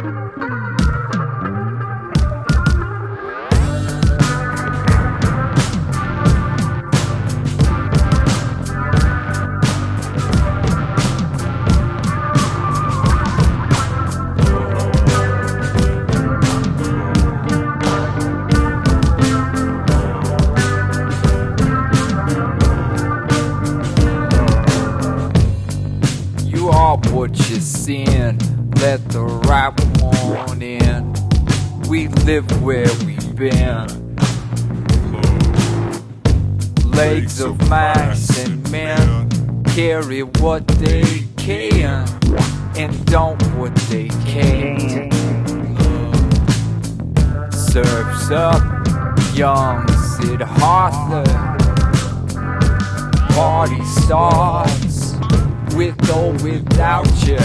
You are what you sin. Let the right one in. We live where we've been. Legs of mice and men carry what they can and don't what they can't. Serves up young Sid Hartler. Party starts with or without you.